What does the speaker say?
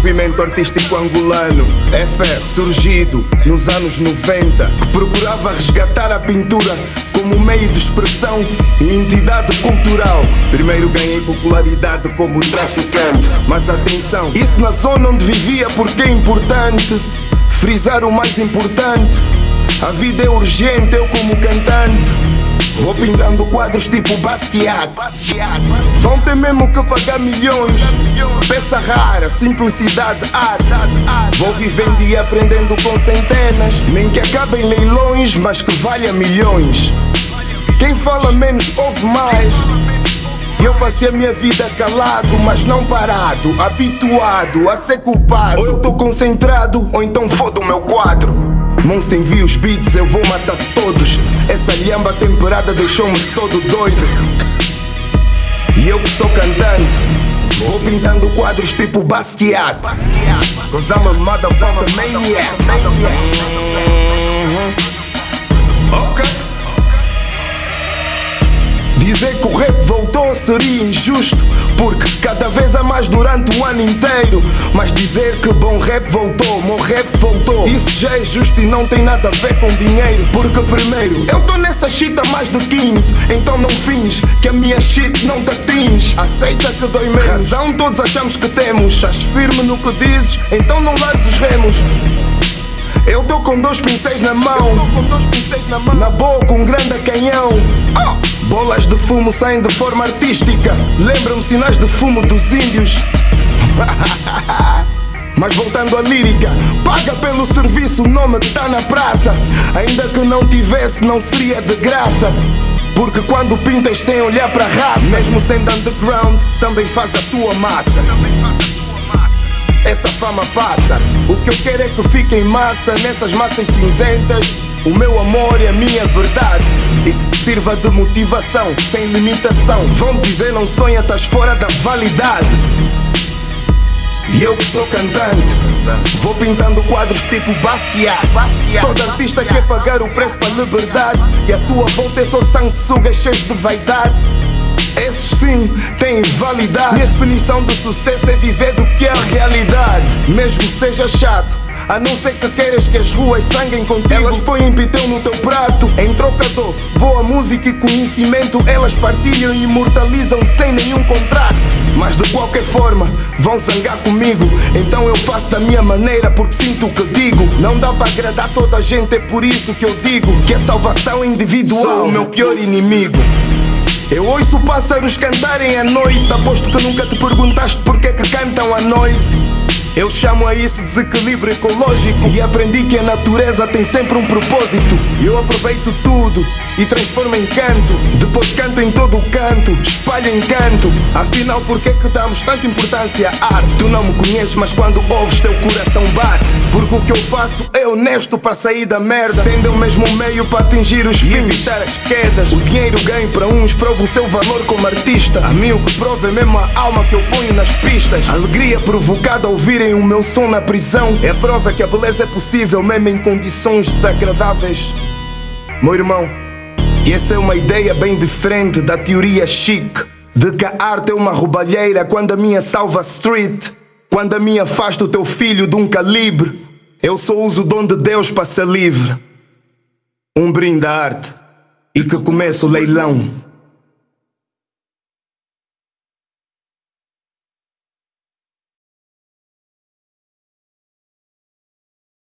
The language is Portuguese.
movimento artístico angolano, FF, surgido nos anos 90, que procurava resgatar a pintura como meio de expressão e entidade cultural. Primeiro ganhei popularidade como traficante, mas atenção, isso na zona onde vivia porque é importante frisar o mais importante. A vida é urgente, eu como cantante. Vou pintando quadros tipo Basquiat. Vão ter mesmo que pagar milhões. Peça rara, simplicidade, arte. Vou vivendo e aprendendo com centenas. Nem que acabem leilões, mas que valha milhões. Quem fala menos ouve mais. Eu passei a minha vida calado, mas não parado, habituado a ser culpado. Ou eu tô concentrado, ou então foda o meu quadro. Monster envia os beats, eu vou matar todos. Essa lhamba temperada deixou-me todo doido. E eu que sou cantante, vou pintando quadros tipo Basquiat. Cause I'm a motherfucker maniac. Ok. Dizer que o rap voltou seria injusto Porque cada vez há mais durante o ano inteiro Mas dizer que bom rap voltou, bom rap voltou Isso já é justo e não tem nada a ver com dinheiro Porque primeiro, eu tô nessa shit há mais de 15 Então não fins que a minha shit não te atinge Aceita que dói menos Razão todos achamos que temos Estás firme no que dizes, então não largues os remos eu tô com dois pincéis na mão, pincéis na, mão. na boca um grande canhão. Oh! Bolas de fumo saem de forma artística. Lembra-me sinais de fumo dos índios. Mas voltando à lírica, paga pelo serviço, o nome tá na praça. Ainda que não tivesse, não seria de graça. Porque quando pintas sem olhar para a raça, mesmo sendo underground, também faz a tua massa essa fama passa. O que eu quero é que fique em massa, nessas massas cinzentas. O meu amor é a minha verdade E que te sirva de motivação, sem limitação Vão dizer não sonha, estás fora da validade e eu que sou cantante Vou pintando quadros tipo Basquiat Todo artista quer pagar o preço para liberdade E a tua volta é só sanguessugas cheios de vaidade esses sim têm validade. Minha definição de sucesso é viver do que é a realidade. Mesmo que seja chato. A não ser que queiras que as ruas sanguem contigo. Elas põem pitel no teu prato Em trocador, boa música e conhecimento. Elas partilham e imortalizam sem nenhum contrato. Mas de qualquer forma, vão zangar comigo. Então eu faço da minha maneira porque sinto o que digo. Não dá para agradar toda a gente, é por isso que eu digo Que a salvação individual é o meu pior inimigo. Eu ouço pássaros cantarem à noite. Aposto que nunca te perguntaste porque que cantam à noite eu chamo a isso desequilíbrio ecológico E aprendi que a natureza tem sempre um propósito. Eu aproveito tudo e transformo em canto. Depois canto em todo o canto, espalho encanto Afinal, por que que damos tanta importância à arte? Tu não me conheces, mas quando ouves teu coração bate. Porque o que eu faço é honesto para sair da merda. Sendo o mesmo meio para atingir os fins. Evitar as quedas. O dinheiro ganho para uns, prova o seu valor como artista. A mim o que prova é mesmo a alma que eu ponho nas pistas. Alegria provocada ao ouvir ouvirem o meu som na prisão. É prova que a beleza é possível mesmo em condições desagradáveis. Meu irmão, e essa é uma ideia bem diferente da teoria chique De que a arte é uma roubalheira quando a minha salva street Quando a minha afasta o teu filho de um calibre. Eu só uso o dom de Deus para ser livre. Um brinde à arte E que comece o leilão